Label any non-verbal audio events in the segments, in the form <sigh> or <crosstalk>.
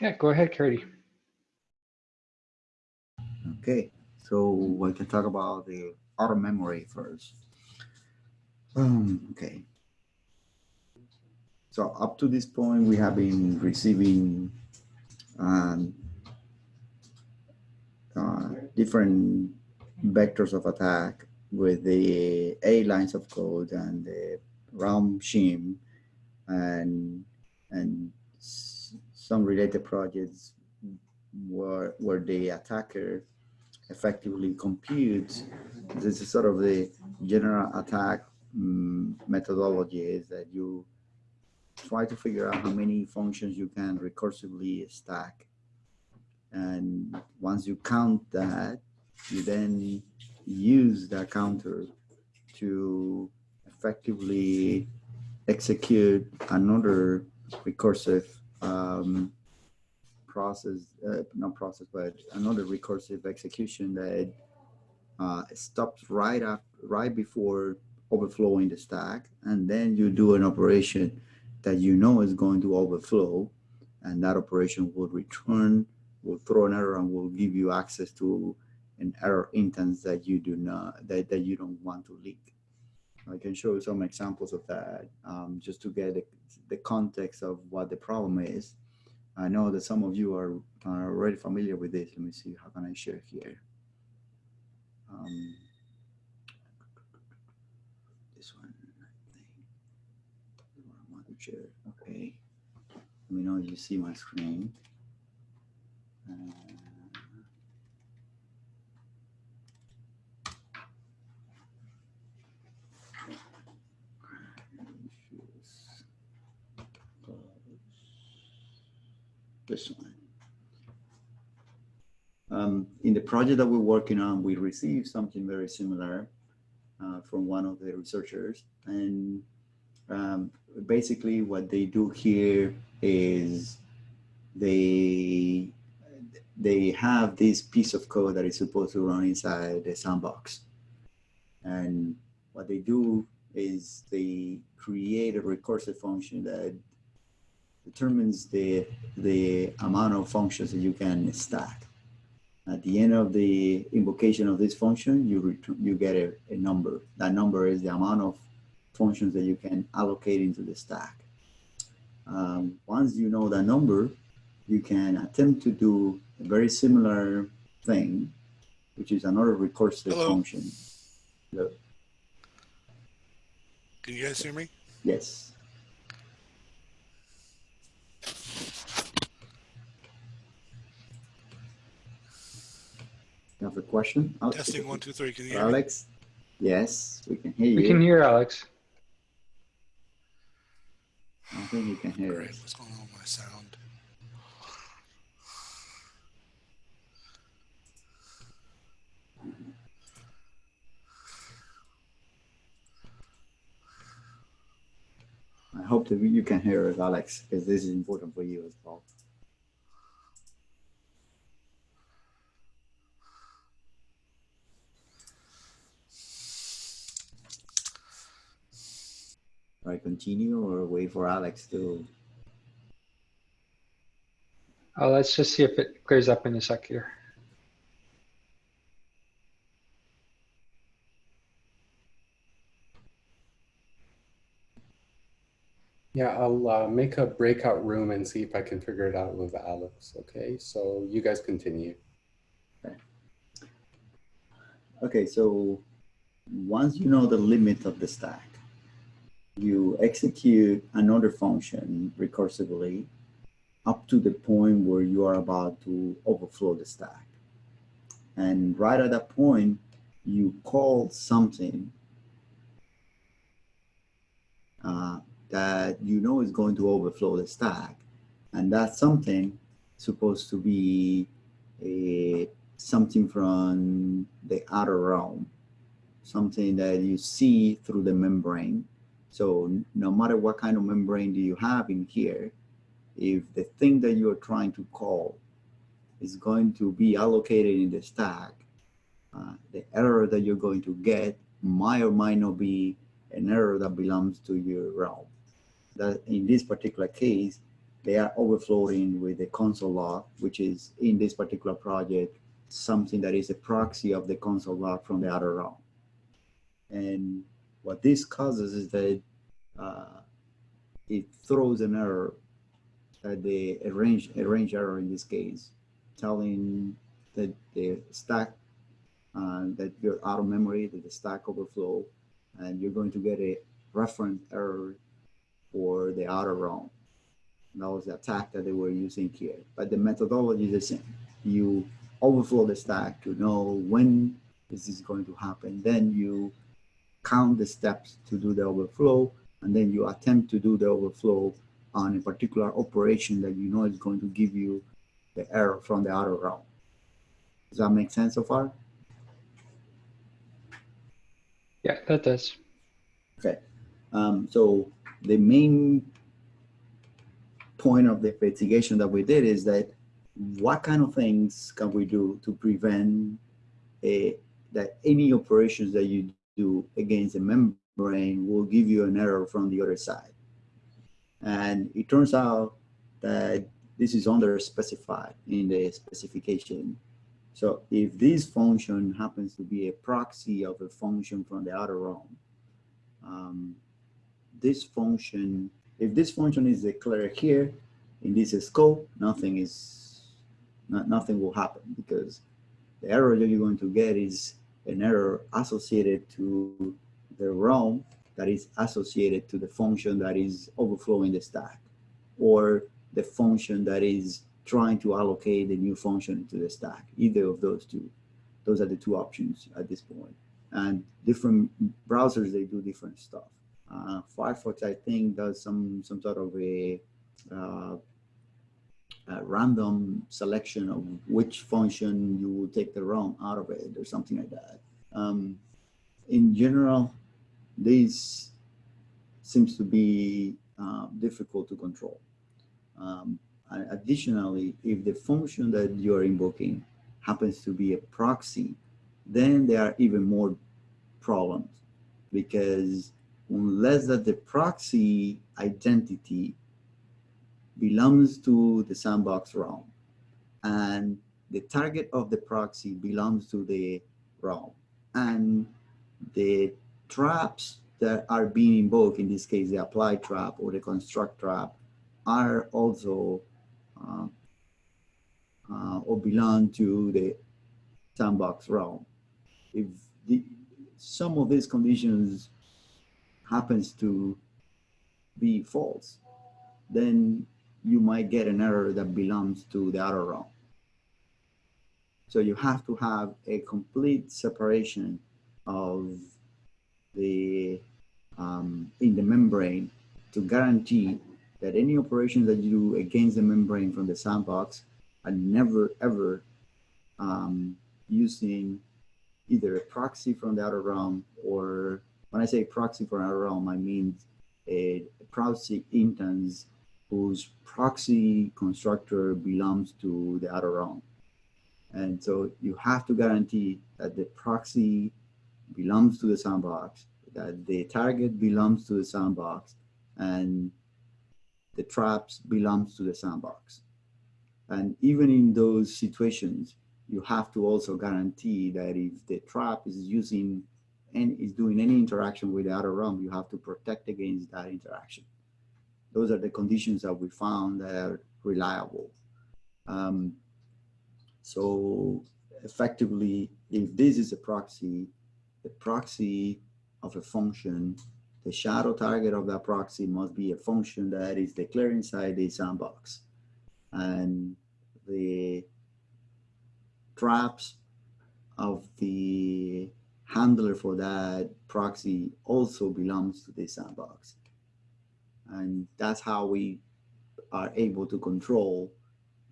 Yeah, go ahead, Katie. Okay, so we can talk about the auto memory first. Um, okay. So up to this point, we have been receiving um, uh, different vectors of attack with the A lines of code and the realm shim and and some related projects where where the attacker effectively computes. This is sort of the general attack um, methodology is that you try to figure out how many functions you can recursively stack. And once you count that, you then use that counter to effectively execute another recursive um, process, uh, not process, but another recursive execution that uh, stops right up, right before overflowing the stack. And then you do an operation that you know is going to overflow and that operation will return, will throw an error and will give you access to an error instance that you do not, that, that you don't want to leak. I can show you some examples of that um, just to get the, the, context of what the problem is. I know that some of you are, are already familiar with this. Let me see, how can I share here? Um, this one, I think. I want to share, okay. Let me know if you see my screen. Uh, this one. Um, in the project that we're working on, we received something very similar uh, from one of the researchers. And um, basically what they do here is they they have this piece of code that is supposed to run inside the sandbox. And what they do is they create a recursive function that determines the, the amount of functions that you can stack. At the end of the invocation of this function, you, return, you get a, a number. That number is the amount of functions that you can allocate into the stack. Um, once you know that number, you can attempt to do a very similar thing, which is another recursive Hello. function. Hello. Can you guys hear me? Yes. You have a question? Al- Testing one, two, three. Can you hear me? Alex? Yes, we can hear you. We can hear Alex. I think you can hear Great. us. What's going on with my sound? I hope that you can hear us, Alex, because this is important for you as well. I continue or wait for Alex to, Uh, let's just see if it clears up in a sec here. Yeah, I'll uh, make a breakout room and see if I can figure it out with Alex. Okay, so you guys continue. okay, so once you know the limit of the stack, you execute another function recursively up to the point where you are about to overflow the stack. And right at that point, you call something uh, that you know is going to overflow the stack. And that something supposed to be a, something from the outer realm, something that you see through the membrane. So no matter what kind of membrane do you have in here, if the thing that you're trying to call is going to be allocated in the stack, uh, the error that you're going to get might or might not be an error that belongs to your realm. That in this particular case, they are overflowing with the console log, which is in this particular project, something that is a proxy of the console log from the other realm. And what this causes is that uh, it throws an error, uh, the a range, error in this case, telling that the stack, uh, that your out of memory, that the stack overflow, and you're going to get a reference error for the outer realm. That was the attack that they were using here. But the methodology is the same. You overflow the stack to know when is this is going to happen. Then you count the steps to do the overflow, and then you attempt to do the overflow on a particular operation that you know is going to give you the error from the outer realm. Does that make sense so far? Yeah, that does. Okay. Um, so the main point of the investigation that we did is that what kind of things can we do to prevent a, that any operations that you do against the membrane will give you an error from the other side. And it turns out that this is under specified in the specification. So if this function happens to be a proxy of a function from the outer realm, um, this function, if this function is declared here in this scope, nothing is, not, nothing will happen because the error that you're going to get is an error associated to the realm that is associated to the function that is overflowing the stack or the function that is trying to allocate the new function into the stack, either of those two. Those are the two options at this point. And different browsers, they do different stuff. Uh, Firefox, I think, does some some sort of a, uh, random selection of which function you will take the realm out of it or something like that. Um, in general, this seems to be uh, difficult to control. Um, additionally, if the function that you're invoking happens to be a proxy, then there are even more problems because unless that the proxy identity belongs to the sandbox realm and the target of the proxy belongs to the realm and the traps that are being invoked, in this case, the apply trap or the construct trap are also uh, uh, or belong to the sandbox realm. If the, some of these conditions happens to be false, then you might get an error that belongs to the outer realm. So you have to have a complete separation of the um, in the membrane to guarantee that any operations that you do against the membrane from the sandbox are never ever um, using either a proxy from the outer realm or when I say proxy for outer realm, I mean a, a proxy instance whose proxy constructor belongs to the other realm. And so you have to guarantee that the proxy belongs to the sandbox, that the target belongs to the sandbox, and the traps belongs to the sandbox. And even in those situations, you have to also guarantee that if the trap is using and is doing any interaction with the outer realm, you have to protect against that interaction. Those are the conditions that we found that are reliable. Um, so effectively, if this is a proxy, the proxy of a function, the shadow target of that proxy must be a function that is declared inside the sandbox. And the traps of the handler for that proxy also belongs to the sandbox. And that's how we are able to control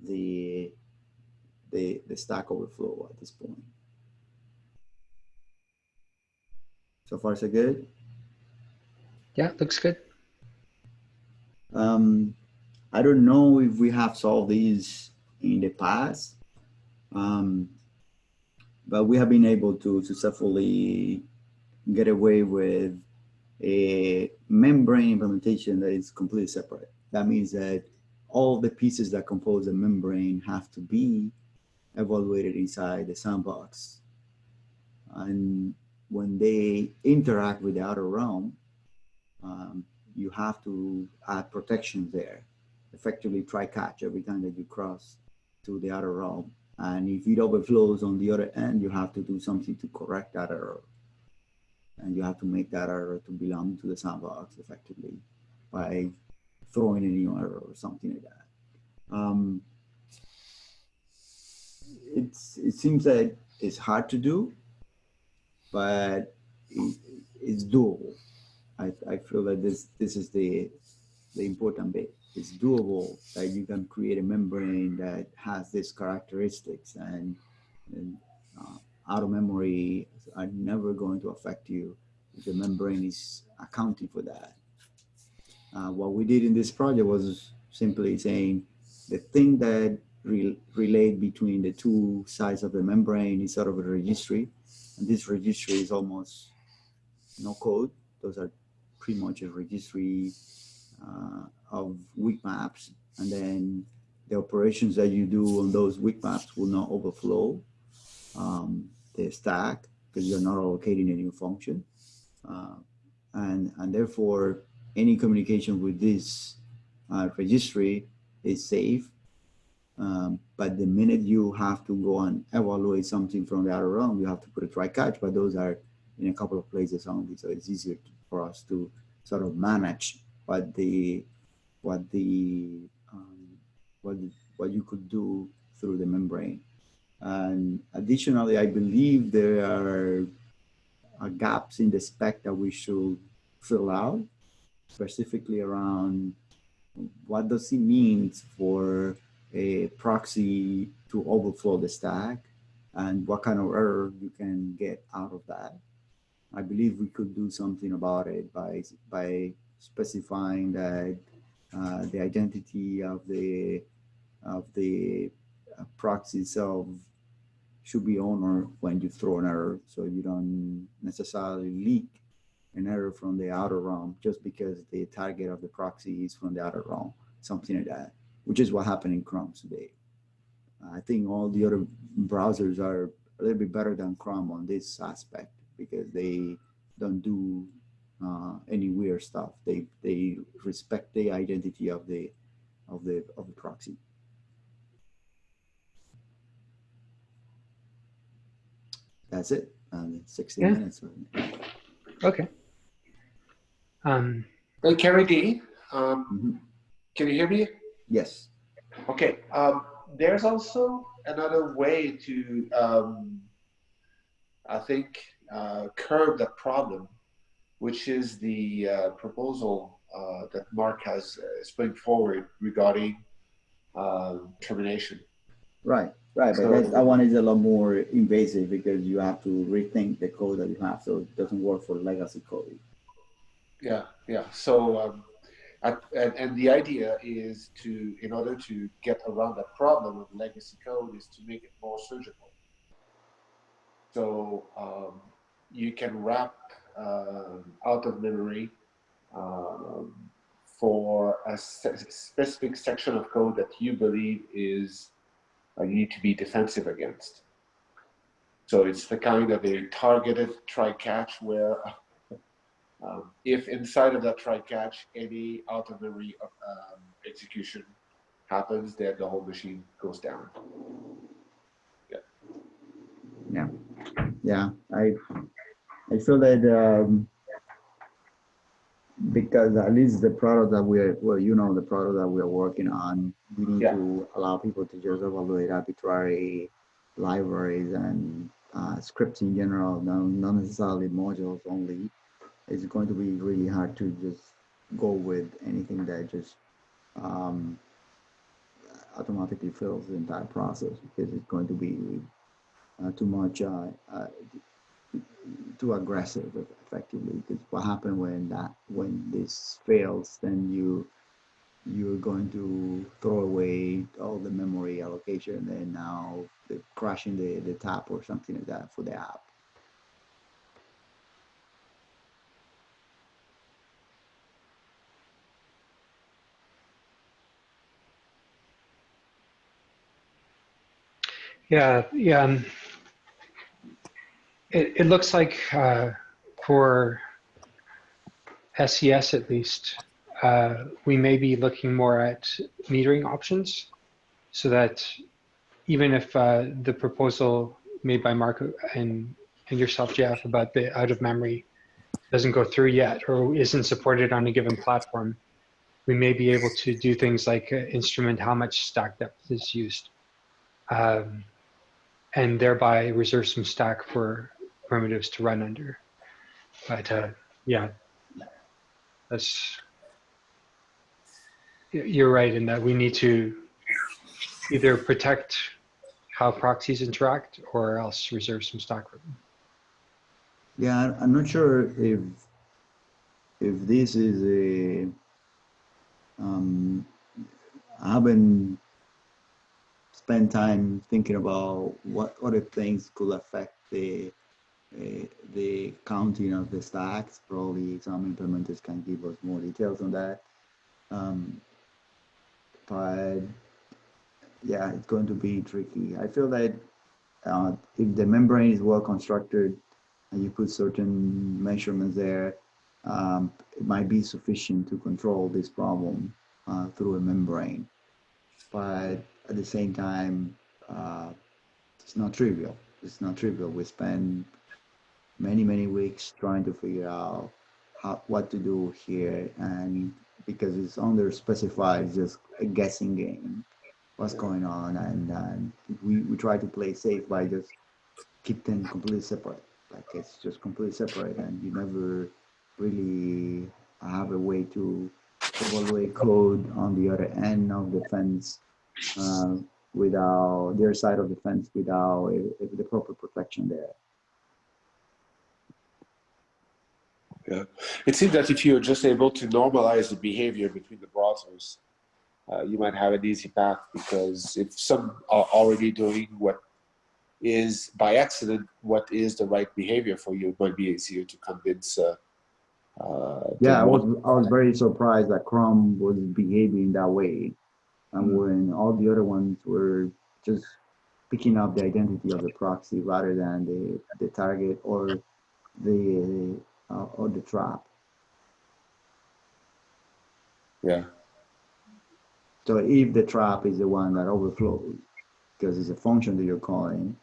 the, the, the stack overflow at this point. So far, so good? Yeah, looks good. Um, I don't know if we have solved these in the past. Um, but we have been able to successfully get away with a membrane implementation that is completely separate. That means that all the pieces that compose the membrane have to be evaluated inside the sandbox. And when they interact with the outer realm, um, you have to add protection there, effectively try catch every time that you cross to the outer realm. And if it overflows on the other end, you have to do something to correct that error. And you have to make that error to belong to the sandbox effectively by throwing a new error or something like that. Um, it's, it seems that it's hard to do, but it, it's doable. I, I feel that this, this is the, the important bit. It's doable that you can create a membrane that has these characteristics and, and uh, out of memory are never going to affect you the membrane is accounting for that. Uh, what we did in this project was simply saying the thing that re relate between the two sides of the membrane is sort of a registry. And this registry is almost no code. Those are pretty much a registry uh, of weak maps. And then the operations that you do on those weak maps will not overflow um, the stack because you're not allocating a new function. Uh, and, and therefore, any communication with this uh, registry is safe. Um, but the minute you have to go and evaluate something from the other realm, you have to put a try catch, but those are in a couple of places only. So it's easier to, for us to sort of manage what the, what the, um, what, what you could do through the membrane. And additionally, I believe there are gaps in the spec that we should fill out specifically around what does it mean for a proxy to overflow the stack and what kind of error you can get out of that. I believe we could do something about it by, by specifying that uh, the identity of the, of the uh, proxy itself should be owner when you throw an error so you don't necessarily leak an error from the outer realm just because the target of the proxy is from the outer realm, something like that, which is what happened in Chrome today. I think all the other browsers are a little bit better than Chrome on this aspect because they don't do uh, any weird stuff. They they respect the identity of the of the of the proxy. That's it. Um, 60 Yeah. minutes. Okay. Um, Hey, Caridy, um, Mhm. can you hear me? Yes. Okay, um, there's also another way to, um, I think, uh, curb that problem, which is the uh, proposal uh, that Mark has uh, is putting forward regarding uh, termination. Right, right. But So- that, that one is a lot more invasive because you have to rethink the code that you have, so it doesn't work for legacy code. Yeah, yeah. So, um, at, and, and the idea is to, in order to get around that problem of legacy code, is to make it more surgical. So um, you can wrap um out of memory um, for a specific section of code that you believe is uh, you need to be defensive against. So it's the kind of a targeted try catch where <laughs> um, if inside of that try catch any out of um, execution happens, then the whole machine goes down. Yeah. Yeah. Yeah, I I feel that um, because at least the product that we're well, you know, the product that we're working on, we need Yeah. to allow people to just evaluate arbitrary libraries and uh, scripts in general, no, not necessarily modules only. It's going to be really hard to just go with anything that just um, automatically fills the entire process because it's going to be uh, too much, uh, uh, too aggressive effectively because what happens when that when this fails then you you're going to throw away all the memory allocation and then now crashing the, the tap or something like that for the app. Yeah, yeah. Um, it, it looks like uh, for SES at least, uh, we may be looking more at metering options so that even if uh, the proposal made by Mark and, and yourself, Jeff, about the out of memory doesn't go through yet or isn't supported on a given platform, we may be able to do things like uh, instrument how much stack depth is used. Um, and thereby reserve some stack for primitives to run under. But uh, yeah, that's you're right in that we need to either protect how proxies interact or else reserve some stack for them. Yeah, I'm not sure if if this is a. Um, I haven't spent time thinking about what other things could affect the the counting of the stacks. Probably some implementers can give us more details on that. Um, but yeah, it's going to be tricky. I feel that uh, if the membrane is well constructed and you put certain measurements there, um, it might be sufficient to control this problem uh, through a membrane. But at the same time, uh, it's not trivial. It's not trivial. We spend many, many weeks trying to figure out how, what to do here. And because it's under specified, it's just a guessing game, what's going on. And, and we, we try to play safe by just keep them completely separate. Like it's just completely separate and you never really have a way to evaluate code on the other end of the fence uh, without their side of the fence without a, a- the proper protection there. It seems that if you're just able to normalize the behavior between the browsers, uh, you might have an easy path because if some are already doing what is by accident what is the right behavior for you, it might be easier to convince. Uh, uh, Yeah, I was I was very surprised that Chrome was behaving that way, and when all the other ones were just picking up the identity of the proxy rather than the the target or the uh, or the trap. yeah. So if the trap is the one that overflows, because it's a function that you're calling,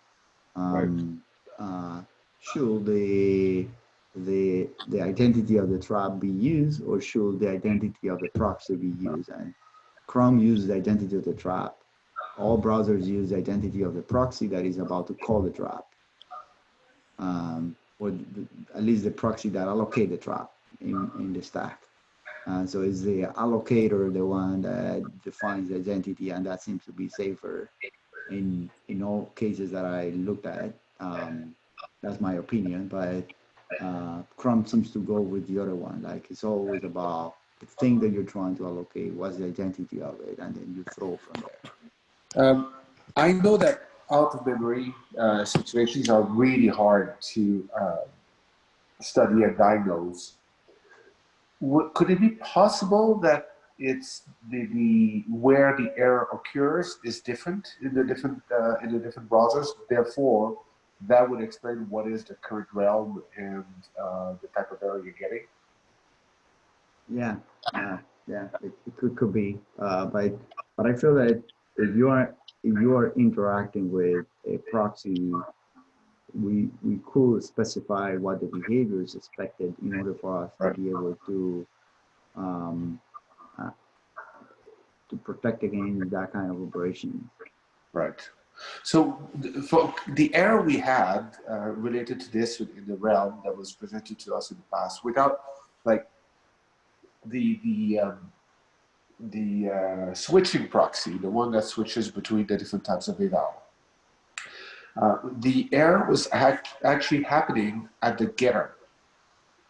um, uh, should the the the identity of the trap be used, or should the identity of the proxy be used? And Chrome uses the identity of the trap. All browsers use the identity of the proxy that is about to call the trap, um, or the, at least the proxy that allocate the trap in in the stack. So is the allocator the one that defines the identity, and that seems to be safer in in all cases that I looked at. Um, that's my opinion, but uh, Chrome seems to go with the other one. Like it's always about the thing that you're trying to allocate, what's the identity of it, and then you throw from there. Um, I know that out of memory uh, situations are really hard to uh, study and diagnose. What, could it be possible that it's the, the where the error occurs is different in the different uh, in the different browsers? Therefore, that would explain what is the current realm and uh, the type of error you're getting. Yeah, yeah, yeah. It, it could could be, uh, but but I feel that if you are you are interacting with a proxy, we we could specify what the behavior is expected in order for us to be able to um, uh, to protect against that kind of operation. Right. So th- for the error we had uh, related to this in the realm that was presented to us in the past, without like the the um, the uh, switching proxy, the one that switches between the different types of eval. Uh, the error was ac- actually happening at the getter,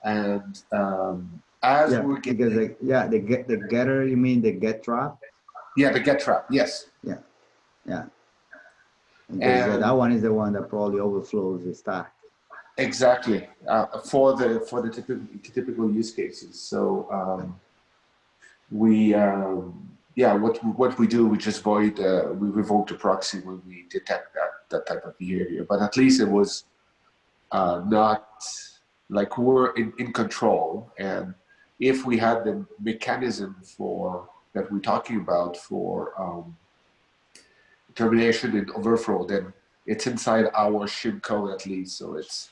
and um, as Yeah, we're getting the, yeah, the get the getter. You mean the get trap? yeah the get trap yes Yeah. yeah. And- that one is the one that probably overflows the stack. Exactly uh, for the for the typical typical use cases. So um, we um, yeah, what what we do, we just void, uh, we revoke the proxy when we detect that that type of behavior. But at least it was uh, not like we're in, in control. And if we had the mechanism for that we're talking about for um, termination and overflow, then it's inside our shim code at least, so it's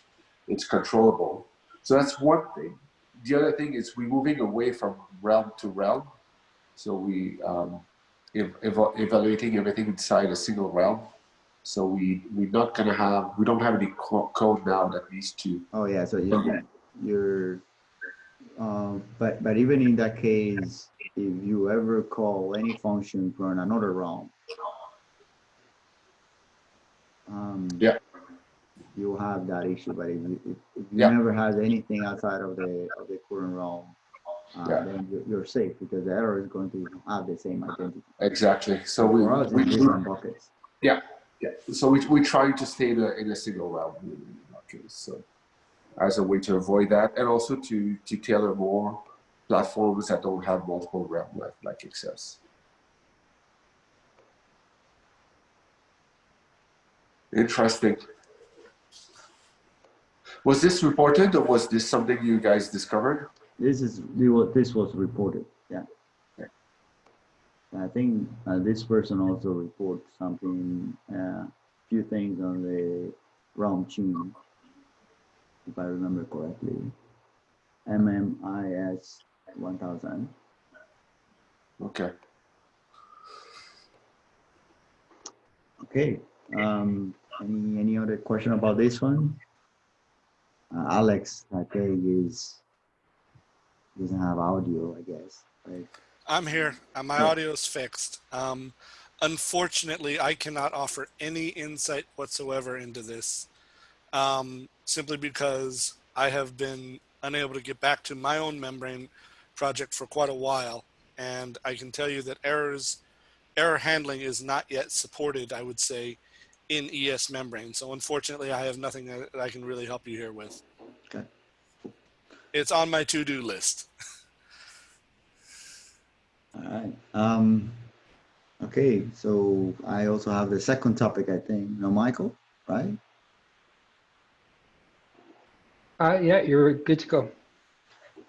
it's controllable. So that's one thing. The other thing is we're moving away from realm to realm. So we um, ev ev evaluating everything inside a single realm. So we we're not gonna have we don't have any co code now that needs to. Oh yeah, so you're, you're um, but but even in that case, if you ever call any function from another realm, um, Yeah. You have that issue. But if you, if, if you Yeah. never has anything outside of the of the current realm, uh, Yeah. then you're, you're safe because the error is going to have the same identity. Exactly. So we, us, we, different buckets. yeah. yeah. So we we try to stay in a, in a single realm in that case. So as a way to avoid that, and also to to tailor more platforms that don't have multiple realm like like XS. Interesting. Was this reported or was this something you guys discovered? This is this was reported. Yeah. Okay. I think uh, this person also reported something, a uh, few things on the realm chain, if I remember correctly. MMIS 1000. Okay. Okay. Um, any any other question about this one? Uh, Alex, I think is doesn't have audio, I guess. Right? I'm here. My Yeah. audio is fixed. Um, unfortunately, I cannot offer any insight whatsoever into this, um, simply because I have been unable to get back to my own membrane project for quite a while, and I can tell you that errors, error handling is not yet supported. I would say, in ES membrane. So unfortunately, I have nothing that that I can really help you here with. Okay. It's on my to-do list. <laughs> All right. Um, okay, so I also have the second topic, I think. No, Michael, right? Uh, yeah, you're good to go.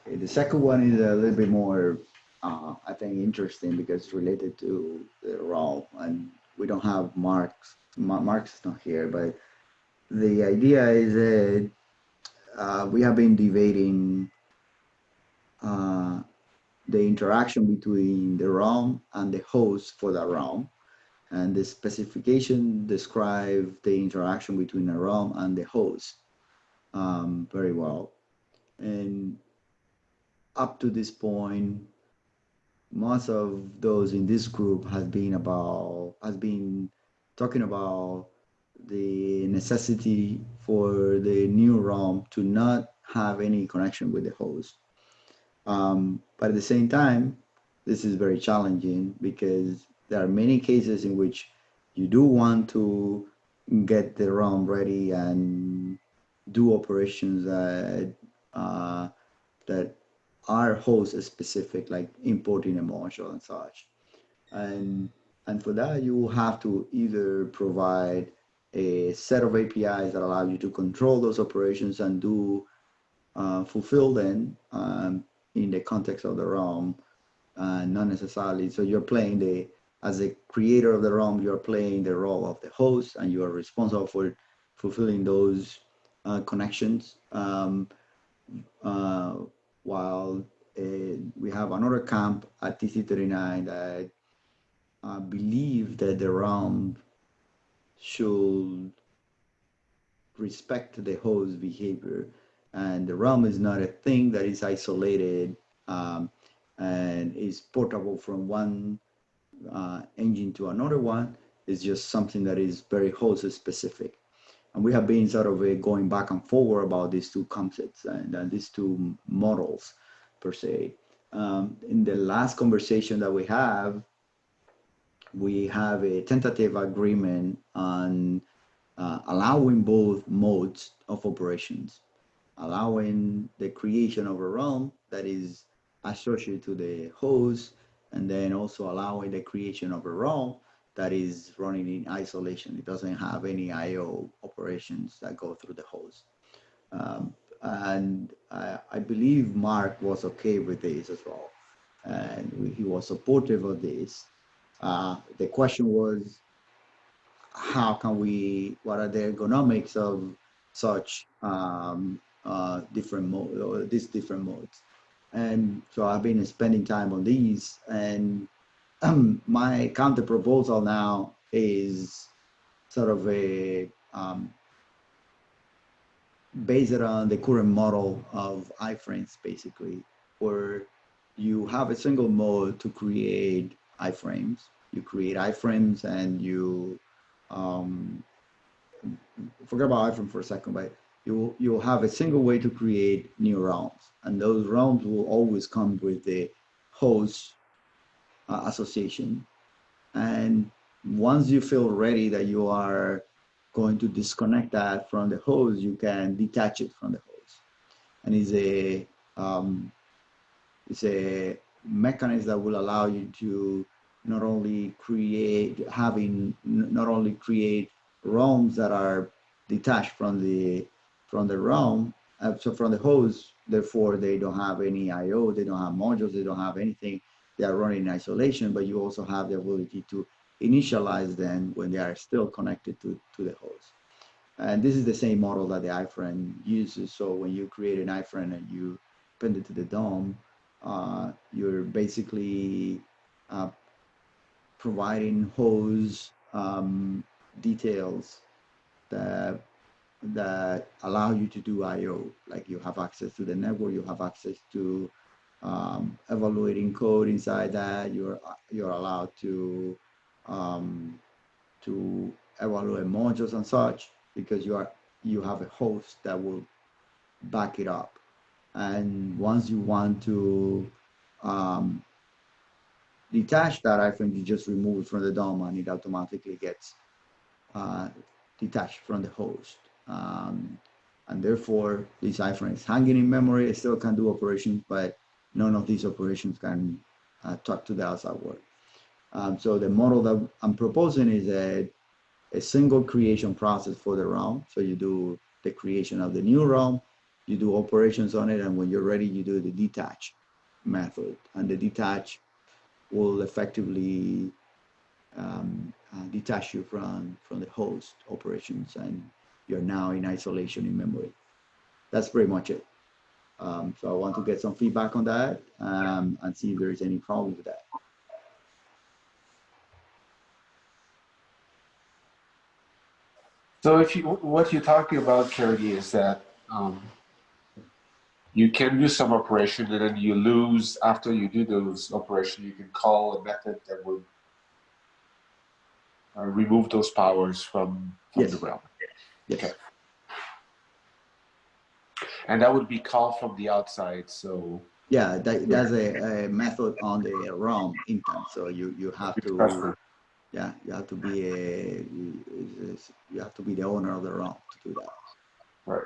Okay, the second one is a little bit more, uh, I think, interesting because it's related to the role, and we don't have Marx. Ma- Mark's is not here, but the idea is that uh, we have been debating uh, the interaction between the realm and the host for that realm. And the specification describe the interaction between the realm and the host um, very well. And up to this point, most of those in this group has been about has been talking about the necessity for the new realm to not have any connection with the host. Um, but at the same time, this is very challenging because there are many cases in which you do want to get the realm ready and do operations that uh, that are host specific, like importing a module and such. And and for that, you have to either provide a set of APIs that allow you to control those operations and do uh, fulfill them um, in the context of the realm, uh, not necessarily. So you're playing the as a creator of the realm, you're playing the role of the host, and you are responsible for fulfilling those uh, connections. Um, uh, while uh, we have another camp at TC39 that uh, believe that the realm should respect the host behavior. And the realm is not a thing that is isolated um, and is portable from one uh, engine to another one. It's just something that is very host specific and we have been sort of uh, going back and forward about these two concepts and, these two models per se. Um, in the last conversation that we have we have a tentative agreement on uh, allowing both modes of operations, allowing the creation of a realm that is associated to the host and then also allowing the creation of a realm that is running in isolation. It doesn't have any I/O operations that go through the host. Um, and I, I believe Mark was okay with this as well, and he was supportive of this. Uh, the question was, how can we? What are the ergonomics of such um, uh, different mode or these different modes? And so I've been spending time on these, and um, <clears throat> my counter proposal now is sort of a um, based on the current model of iframes, basically, where you have a single mode to create iframes. You create iframes and you um, forget about iframe for a second, but you you'll have a single way to create new realms, and those realms will always come with the host uh, association. And once you feel ready that you are going to disconnect that from the host, you can detach it from the host. And it's a um, it's a mechanism that will allow you to not only create having not only create realms that are detached from the from the realm, uh, so from the host. Therefore, they don't have any I/O, they don't have modules, they don't have anything. They are running in isolation, but you also have the ability to initialize them when they are still connected to, to the host. And this is the same model that the iframe uses. So when you create an iframe and you append it to the DOM, uh, you're basically uh, providing host um, details that that allow you to do I/O. Like you have access to the network, you have access to um, evaluating code inside that. You're you're allowed to um, to evaluate modules and such because you are you have a host that will back it up. And once you want to um, detach that iframe, you just remove it from the DOM and it automatically gets uh, detached from the host. Um, and therefore, this iframe is hanging in memory. It still can do operations, but none of these operations can uh, talk to the outside world. Um, so the model that I'm proposing is a, a single creation process for the realm. So you do the creation of the new realm, you do operations on it, and when you're ready, you do the detach method. And the detach will effectively um, uh, detach you from, from the host operations, and you're now in isolation in memory. That's pretty much it. Um, so I want to get some feedback on that um, and see if there is any problem with that. So if you, what you're talking about, Caridy, is that um, you can do some operation and then you lose, after you do those operations, you can call a method that would uh, remove those powers from, from Yes. the realm. Yes. Okay. And that would be called from the outside, so. Yeah, that, that's a, a method on the realm intent. So you, you have to, yeah, you have to be a, you have to be the owner of the realm to do that. Right.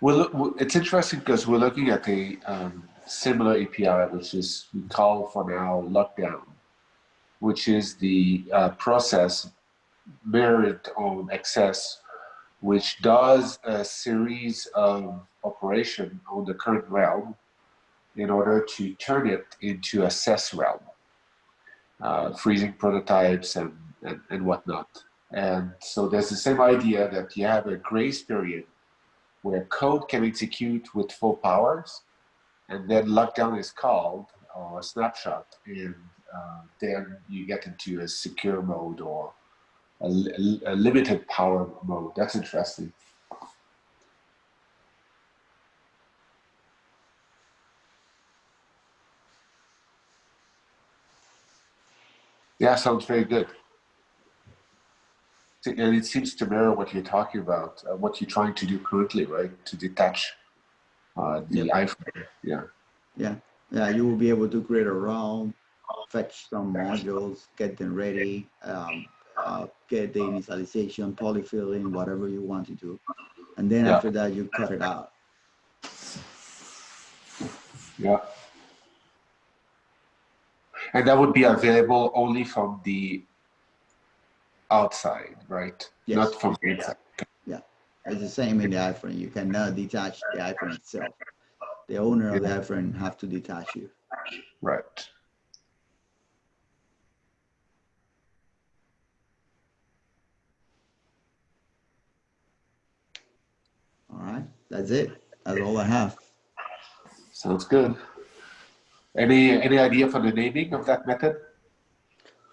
Well, it's interesting because we're looking at a um, similar API, which is we call for now lockdown, which is the uh, process mirrored on XS, which does a series of operation on the current realm in order to turn it into a SES realm, uh, freezing prototypes and, and, and whatnot. And so there's the same idea that you have a grace period where code can execute with full powers, and then lockdown is called or snapshot, and uh, then you get into a secure mode or a, a limited power mode. That's interesting. Yeah, sounds very good. And it seems to mirror what you're talking about, uh, what you're trying to do currently, right? To detach uh, the iframe. Yeah. Yeah, yeah, you will be able to create a realm, fetch some modules, get them ready, um, uh, get the initialization, polyfilling, whatever you want to do. And then Yeah. after that, you cut it out. Yeah. And that would be available only from the outside, right? Yes. Not from the inside. Yeah. It's the same in the iframe. You cannot detach the iframe itself. The owner of the iframe have to detach you. Right. All right, that's it. That's all I have. Sounds good. Any any idea for the naming of that method?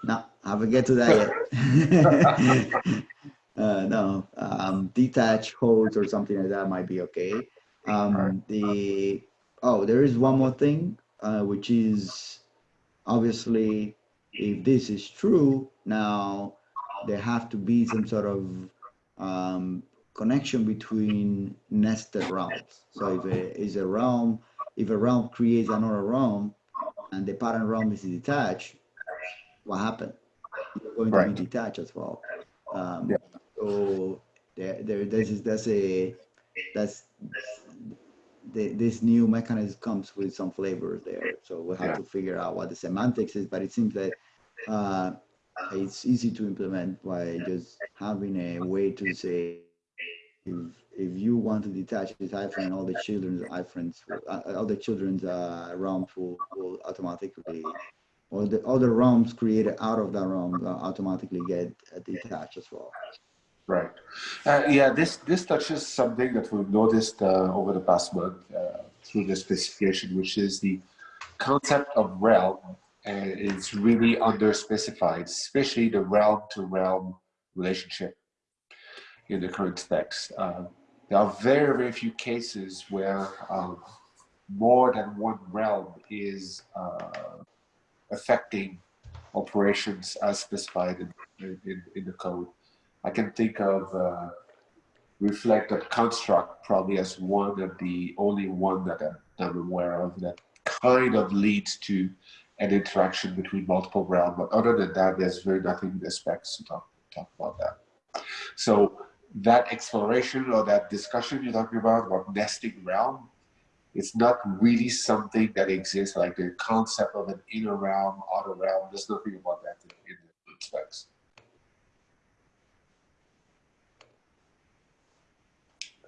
No, I haven't get to that yet. <laughs> uh, no, um, detach host or something like that might be okay. Um, The oh, there is one more thing, uh, which is obviously if this is true, now there have to be some sort of um, connection between nested realms. So if a, is a realm, if a realm creates another realm, and the parent realm is detached, what happened? You're going to be detached as well. Um, Yeah. So there, there, this is that's a that's the, this new mechanism comes with some flavors there. So we'll have Yeah. to figure out what the semantics is. But it seems that uh, it's easy to implement by just having a way to say if if you want to detach this iframe, all the children's iframes, uh, all the children's uh, realms will, will automatically, or the other realms created out of that realm uh, automatically get uh, detached as well. Right. Uh, yeah, this this touches something that we've noticed uh, over the past month through the specification, which is the concept of realm, and it's really under-specified, especially the realm-to-realm relationship in the current specs. Uh, there are very, very few cases where um, more than one realm is uh, affecting operations as specified in, in, in the code. I can think of uh, reflected construct probably as one of the only one that I'm, I'm aware of that kind of leads to an interaction between multiple realms. But other than that, there's very nothing in the specs to talk, talk about that. So that exploration or that discussion you're talking about, about nesting realm, it's not really something that exists like the concept of an inner realm, outer realm. There's nothing about that in, in the specs.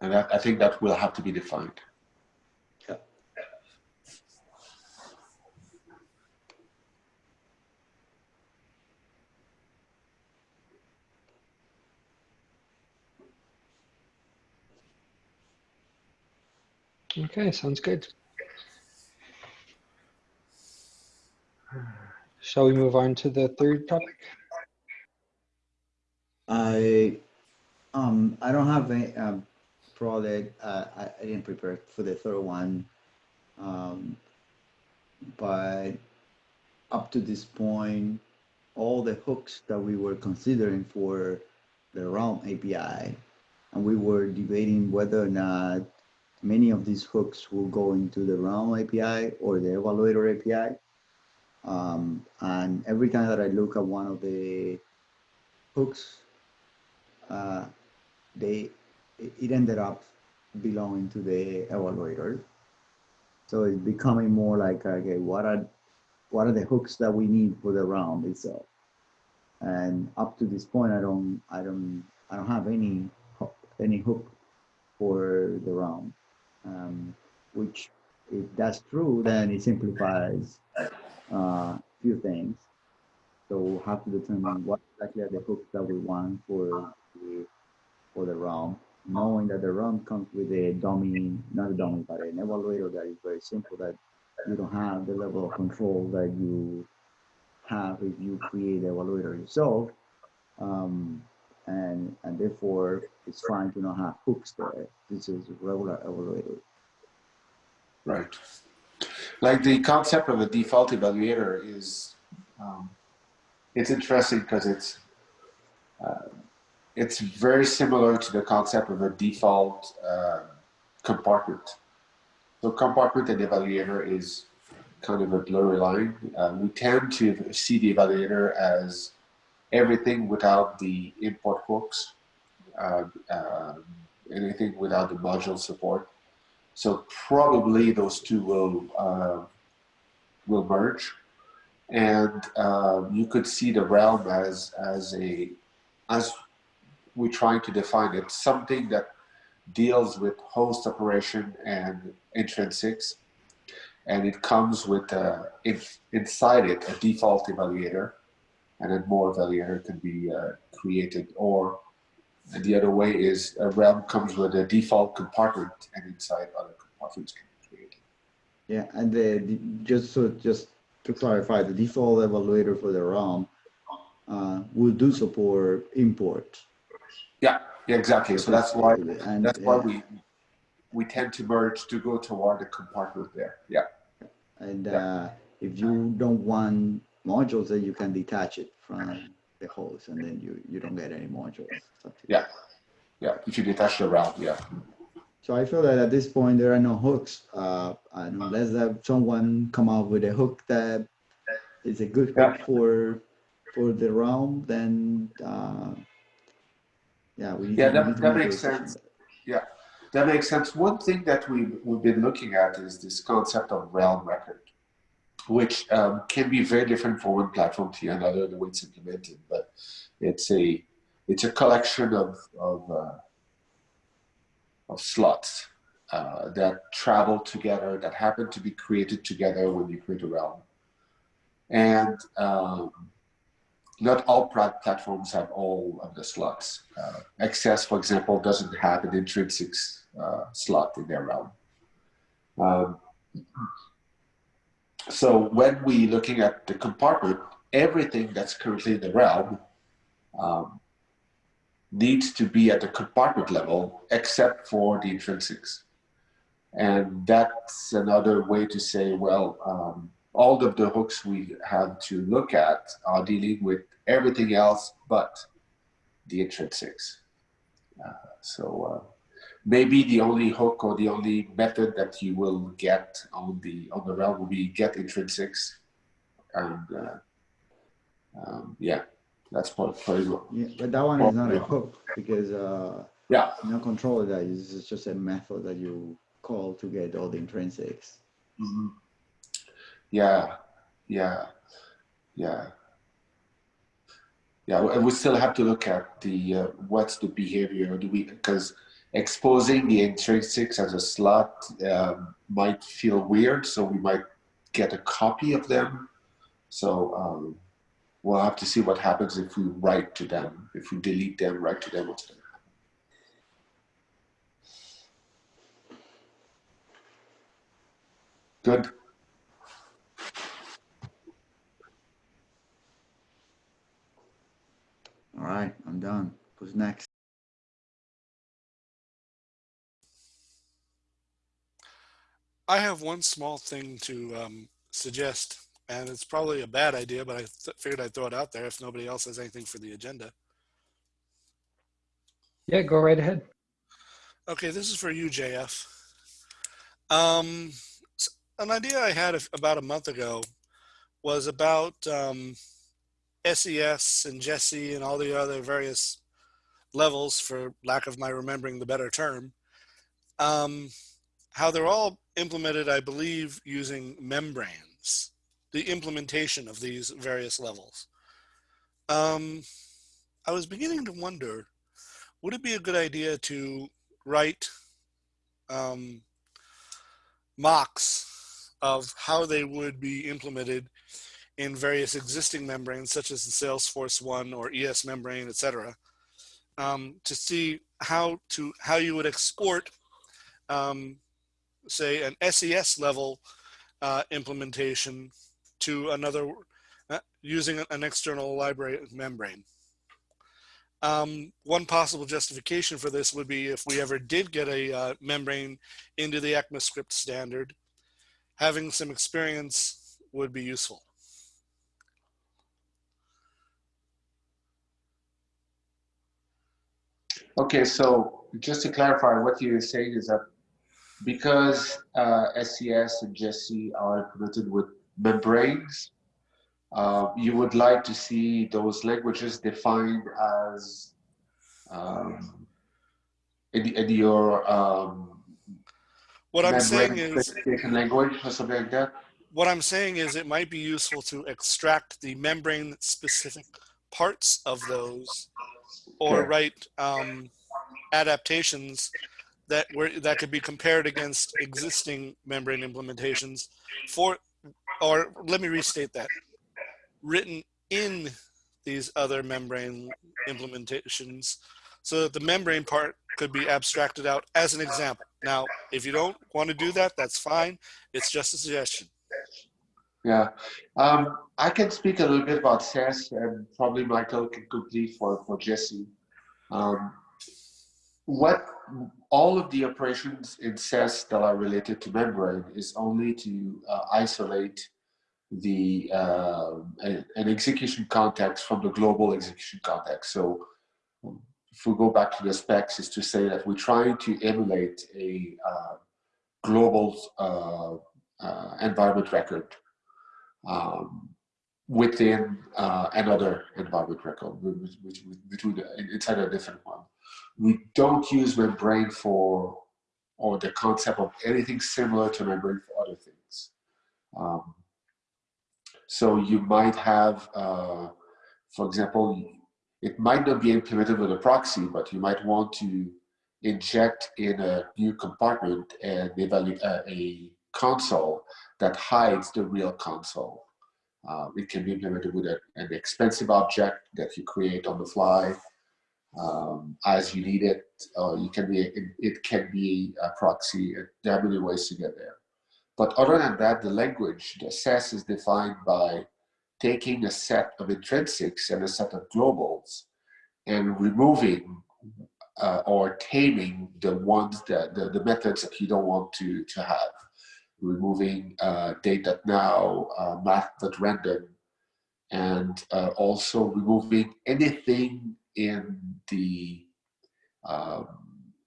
And I think that will have to be defined. Okay, sounds good. Shall we move on to the third topic? I um I don't have a um, product. Uh, I, I didn't prepare for the third one, um, but up to this point, all the hooks that we were considering for the Realm API, and we were debating whether or not many of these hooks will go into the Realm API or the Evaluator API. Um, and every time that I look at one of the hooks, uh, they it ended up belonging to the evaluator. So it's becoming more like okay, what are what are the hooks that we need for the realm itself? And up to this point, I don't I don't I don't have any any hook for the realm. Um, which if that's true, then it simplifies a uh, few things. So we'll have to determine what exactly are the hooks that we want for the for the realm, knowing that the realm comes with a dummy, not a dummy, but an evaluator that is very simple that you don't have the level of control that you have if you create the evaluator yourself. Um, and and therefore it's fine to not have hooks there. This is regular evaluator. Right. Like the concept of a default evaluator is, um, it's interesting because it's, uh, it's very similar to the concept of a default uh, compartment. So compartment and evaluator is kind of a blurry line. Uh, we tend to see the evaluator as everything without the import hooks, uh, um, anything without the module support. So probably those two will uh, will merge. and um, you could see the realm as as a as we're trying to define it something that deals with host operation and intrinsics and it comes with uh, if inside it a default evaluator and then more evaluator can be uh, created. Or the other way is a realm comes with a default compartment and inside other compartments can be created. Yeah, and the, the just so just to clarify, the default evaluator for the realm uh, will do support import. yeah yeah exactly. So that's why and that's why uh, we we tend to merge to go toward the compartment there. Yeah. And Yeah. uh, if you don't want modules, then you can detach it from the host, and then you you don't get any modules. It's up to you. Yeah. yeah if you detach the realm yeah So I feel that at this point there are no hooks, uh, and unless that someone come up with a hook that is a good hook Yeah. for for the realm, then uh, yeah, we need Yeah, that- we that makes sense. That makes sense. One thing that we've, we've been looking at is this concept of realm record, which um, can be very different from one platform to another, the way it's implemented. But it's a it's a collection of of, uh, of slots uh, that travel together, that happen to be created together when you create a realm. And um, not all platforms have all of the slots. Uh, XS, for example, doesn't have an intrinsic uh, slot in their realm. Um, so when we looking at the compartment, everything that's currently in the realm um, needs to be at the compartment level, except for the intrinsics. And that's another way to say, well, um, all of the hooks we have to look at are dealing with everything else but the intrinsics. Uh, so uh, maybe the only hook or the only method that you will get on the on the realm will be get intrinsics, and uh, um, yeah, that's part probably Yeah, but that one is not a hook because uh, yeah no control that. It's just a method that you call to get all the intrinsics. Mhm. Yeah, yeah, yeah, yeah. And we still have to look at the uh, what's the behavior. Do we because exposing the intrinsics as a slot um, might feel weird, so we might get a copy of them. So um, we'll have to see what happens if we write to them. If we delete them, write to them. What's going to happen? Good. All right, I'm done. Who's next? I have one small thing to um, suggest, and it's probably a bad idea, but I th- figured I'd throw it out there if nobody else has anything for the agenda. Yeah, go right ahead. Okay, this is for you, JF. Um, an idea I had about a month ago was about um, SES and Jessie and all the other various levels, for lack of my remembering the better term. Um, how they're all implemented, I believe, using membranes, the implementation of these various levels. Um, I was beginning to wonder would it be a good idea to write um, mocks of how they would be implemented in various existing membranes, such as the Salesforce one or ES membrane, etc., um, to see how to how you would export, um, say, an SES level uh, implementation to another uh, using an external library membrane. Um, one possible justification for this would be if we ever did get a uh, membrane into the ECMAScript standard, having some experience would be useful. Okay, so just to clarify, what you're saying is that because uh, SES and Jessie are implemented with membranes, uh, you would like to see those languages defined as um, in, in your um, What I'm saying is, language or something like that. what I'm saying is it might be useful to extract the membrane specific parts of those or Okay. write um, adaptations that were that could be compared against existing membrane implementations for or let me restate that written in these other membrane implementations so that the membrane part could be abstracted out as an example. Now, if you don't want to do that, that's fine. It's just a suggestion. Yeah, um, I can speak a little bit about SES and probably Michael can complete for, for Jessie. Um, what all of the operations in SES that are related to membrane is only to uh, isolate the uh, an execution context from the global execution context. So if we go back to the specs, is to say that we're trying to emulate a uh, global uh, uh, environment record um, within uh, another environment record, between inside a different one. We don't use membrane for, or the concept of anything similar to membrane for other things. Um, so you might have, uh, for example, it might not be implemented with a proxy, but you might want to inject in a new compartment and evaluate uh, a console that hides the real console. Uh, it can be implemented with a, an expensive object that you create on the fly um, as you need it. Uh, you can be, it, it can be a proxy. There are many ways to get there. But other than that, the language, the SES is defined by taking a set of intrinsics and a set of globals and removing uh, or taming the ones that the, the methods that you don't want to, to have removing uh, Date.now, uh, math at random, and uh, also removing anything in the um,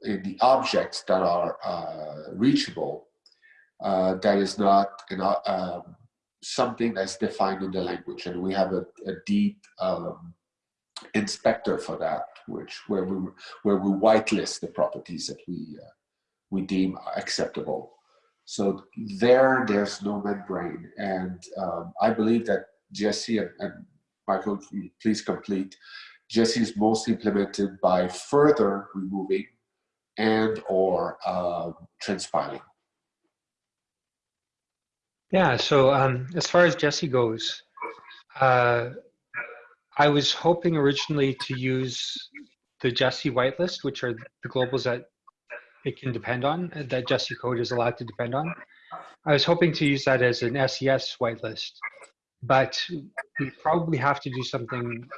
in the objects that are uh, reachable uh, that is not know, um, something that's defined in the language, and we have a, a deep um, inspector for that, which where we where we whitelist the properties that we uh, we deem acceptable. So there, there's no membrane. And um, I believe that Jessie and, and Michael, please complete. Jessie is mostly implemented by further removing and or uh, transpiling. Yeah, so um, as far as Jessie goes, uh, I was hoping originally to use the Jessie whitelist, which are the globals that it can depend on, uh, that Jessie code is allowed to depend on. I was hoping to use that as an SES whitelist, but we probably have to do something,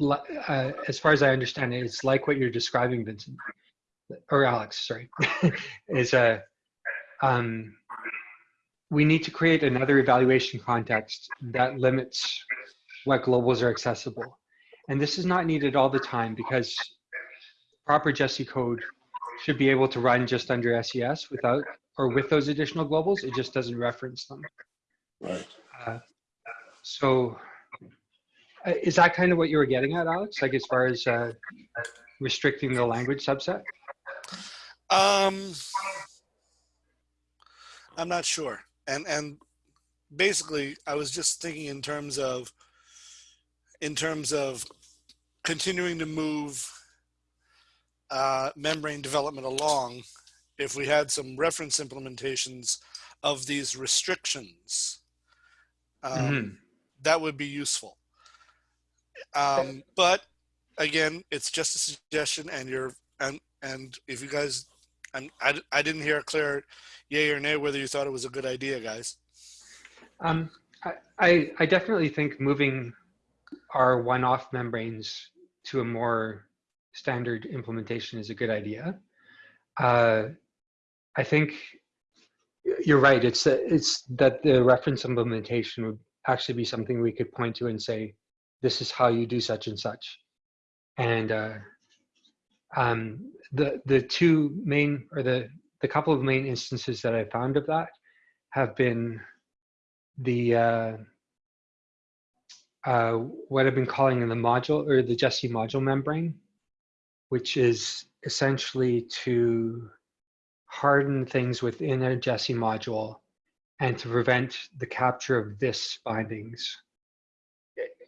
uh, as far as I understand it, it's like what you're describing, Vincent, or Alex, sorry, <laughs> is a, um, we need to create another evaluation context that limits what globals are accessible. And this is not needed all the time because proper Jessie code should be able to run just under SES without or with those additional globals. It just doesn't reference them. Right. Uh, so uh, is that kind of what you were getting at, Alex? Like as far as uh, restricting the language subset? Um, I'm not sure. And and basically, I was just thinking in terms of in terms of continuing to move uh, membrane development along if we had some reference implementations of these restrictions. Um, Mhm. That would be useful. Um, but again, it's just a suggestion and you're, and, and if you guys, and I, I didn't hear a clear yay or nay whether you thought it was a good idea, guys. Um, I, I, I definitely think moving our one-off membranes to a more standard implementation is a good idea. Uh, I think you're right. It's it's that the reference implementation would actually be something we could point to and say, this is how you do such and such. And uh, um, the the two main or the the couple of main instances that I found of that have been the uh, uh, what I've been calling in the module or the Jessie module membrane, which is essentially to harden things within a Jessie module and to prevent the capture of this bindings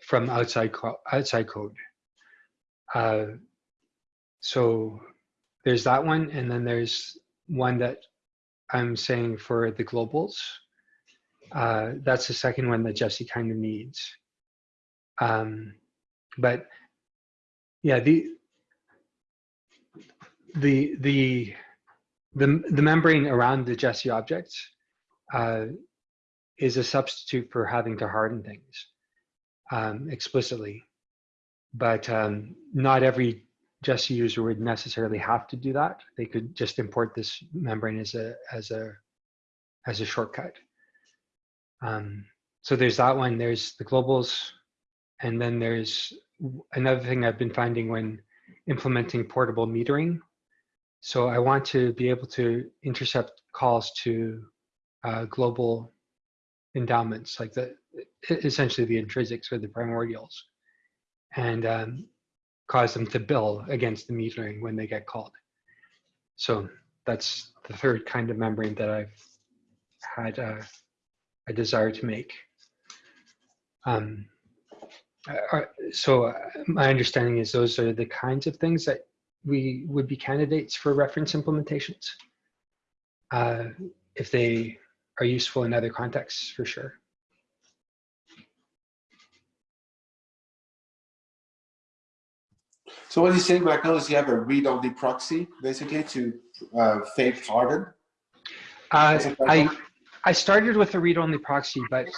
from outside outside code. Uh, so there's that one, and then there's one that I'm saying for the globals. Uh, that's the second one that Jessie kind of needs. Um, but yeah, the the the the the membrane around the Jessie objects uh, is a substitute for having to harden things um, explicitly, but um, not every Jessie user would necessarily have to do that. They could just import this membrane as a as a as a shortcut. Um, so there's that one. There's the globals, and then there's another thing I've been finding when implementing portable metering. So I want to be able to intercept calls to uh, global endowments, like the essentially the intrinsics or the primordials, and um, cause them to bill against the metering when they get called. So that's the third kind of membrane that I've had uh, a desire to make. Um, uh, so uh, my understanding is those are the kinds of things that we would be candidates for reference implementations. Uh, if they are useful in other contexts, for sure. So what he's saying right now is you have a read-only proxy, basically, to uh, fake harden. Uh, Is it like I? I started with a read-only proxy, but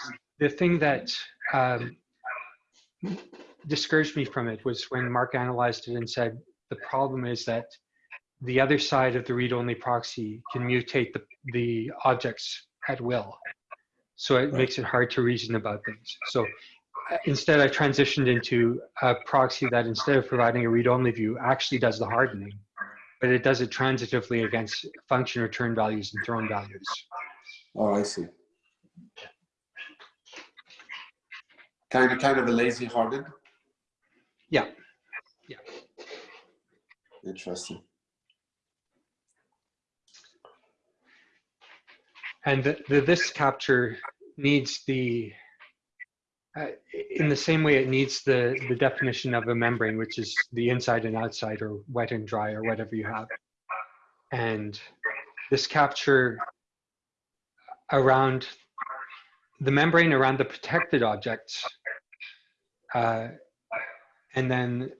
the thing that um, discouraged me from it was when Mark analyzed it and said the problem is that the other side of the read-only proxy can mutate the, the objects at will. So it makes it hard to reason about things. So instead I transitioned into a proxy that instead of providing a read-only view actually does the hardening, but it does it transitively against function return values and thrown values. Oh, I see. Kind of, kind of a lazy harden. Yeah. Yeah. Interesting. And the, the this capture needs the, uh, in the same way it needs the, the definition of a membrane, which is the inside and outside or wet and dry or whatever you have. And this capture around the membrane around the protected objects. Uh, and then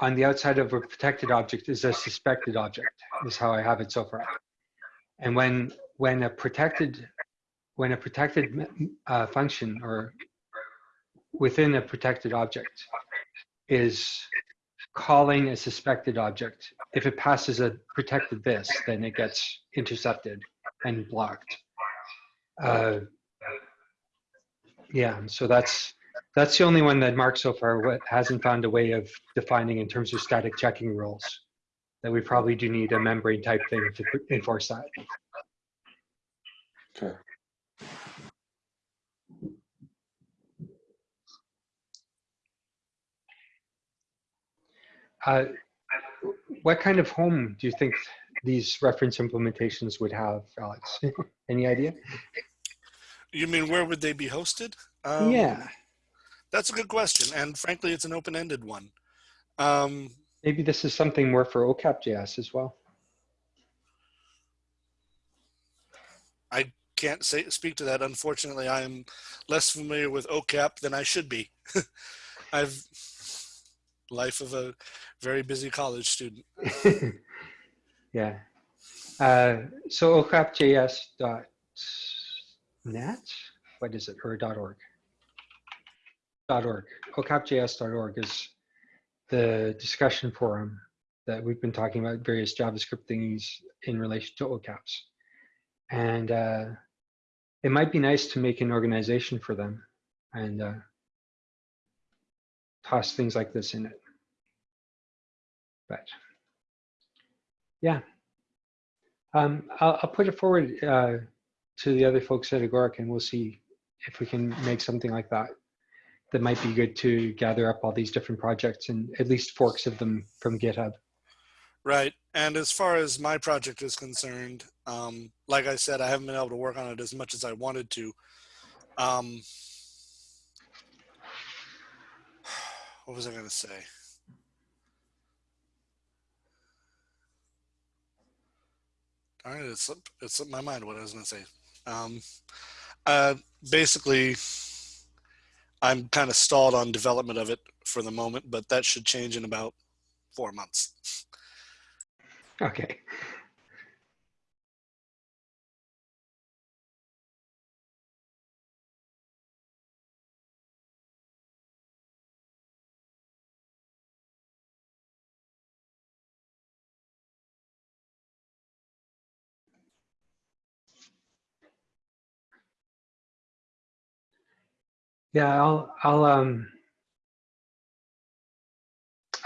on the outside of a protected object is a suspected object, is how I have it so far. And when when a protected when a protected uh, function or within a protected object is calling a suspected object, if it passes a protected this, then it gets intercepted and blocked. Uh, yeah, so that's that's the only one that Mark so far what hasn't found a way of defining in terms of static checking rules. That we probably do need a membrane type thing to enforce that. Okay. Uh, what kind of home do you think these reference implementations would have, Alex? <laughs> Any idea? You mean where would they be hosted? yeah, That's a good question. And frankly, it's an open-ended one. Um, maybe this is something more for OCAP.js as well. I can't say speak to that. Unfortunately, I am less familiar with OCAP than I should be. <laughs> I've life of a very busy college student. <laughs> yeah. Uh, so OCAP.js.net, what is it, or .org? .org. OCAPJS.org is the discussion forum that we've been talking about various JavaScript things in relation to OCAPs. And uh, it might be nice to make an organization for them and uh, toss things like this in it. But yeah, um, I'll, I'll, put it forward uh, to the other folks at Agoric and we'll see if we can make something like that. That might be good to gather up all these different projects and at least forks of them from GitHub. Right. And as far as my project is concerned, um, like I said, I haven't been able to work on it as much as I wanted to. Um, what was I going to say? Darn it, it slipped, it slipped my mind what I was going to say. Um, uh, basically, I'm kind of stalled on development of it for the moment, but that should change in about four months. Okay. Yeah, I'll, I'll, um,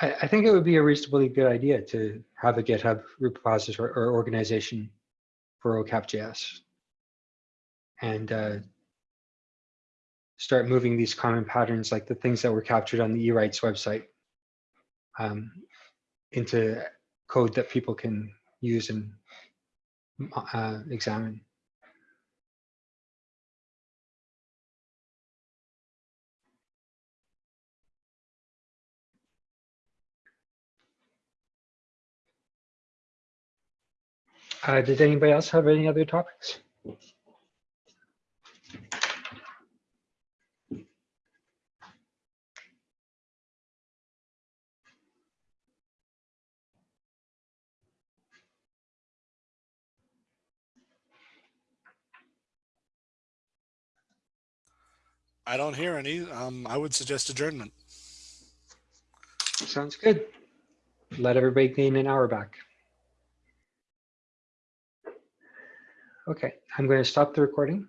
I, I think it would be a reasonably good idea to have a GitHub repository or organization for OCAP.js. And uh, start moving these common patterns, like the things that were captured on the eRights website, um, into code that people can use and uh, examine. Uh, did anybody else have any other topics? I don't hear any. Um, I would suggest adjournment. Sounds good. Let everybody gain an hour back. Okay, I'm going to stop the recording.